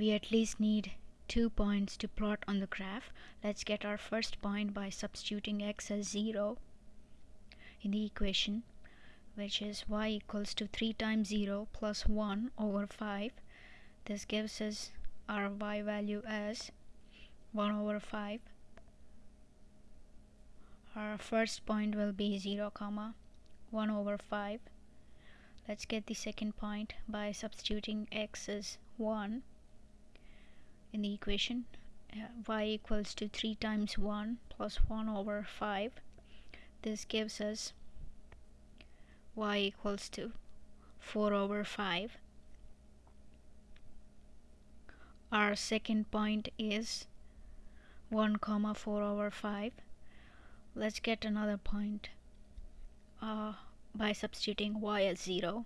we at least need two points to plot on the graph. Let's get our first point by substituting x as 0 in the equation which is y equals to 3 times 0 plus 1 over 5 this gives us our y value as 1 over 5 our first point will be 0 comma 1 over 5 let's get the second point by substituting x as 1 in the equation uh, y equals to 3 times 1 plus 1 over 5 this gives us y equals to 4 over 5 our second point is 1 comma 4 over 5 let's get another point uh, by substituting y as 0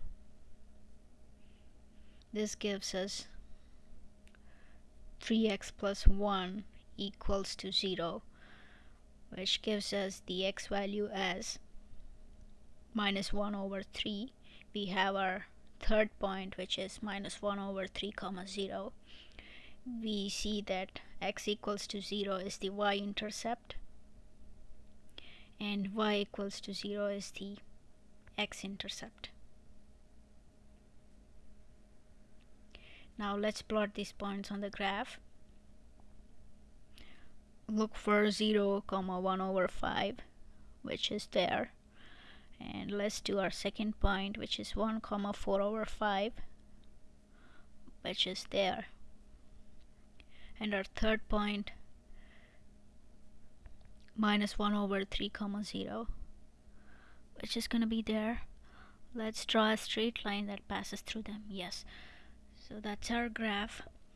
this gives us 3x plus 1 equals to 0 which gives us the x value as minus 1 over 3 we have our third point which is minus 1 over 3 comma 0 we see that x equals to 0 is the y-intercept and y equals to 0 is the x-intercept now let's plot these points on the graph. Look for 0 comma 1 over 5 which is there. And let's do our second point which is 1 comma 4 over 5 which is there. And our third point minus 1 over 3 comma 0 which is gonna be there. Let's draw a straight line that passes through them. Yes so that's our graph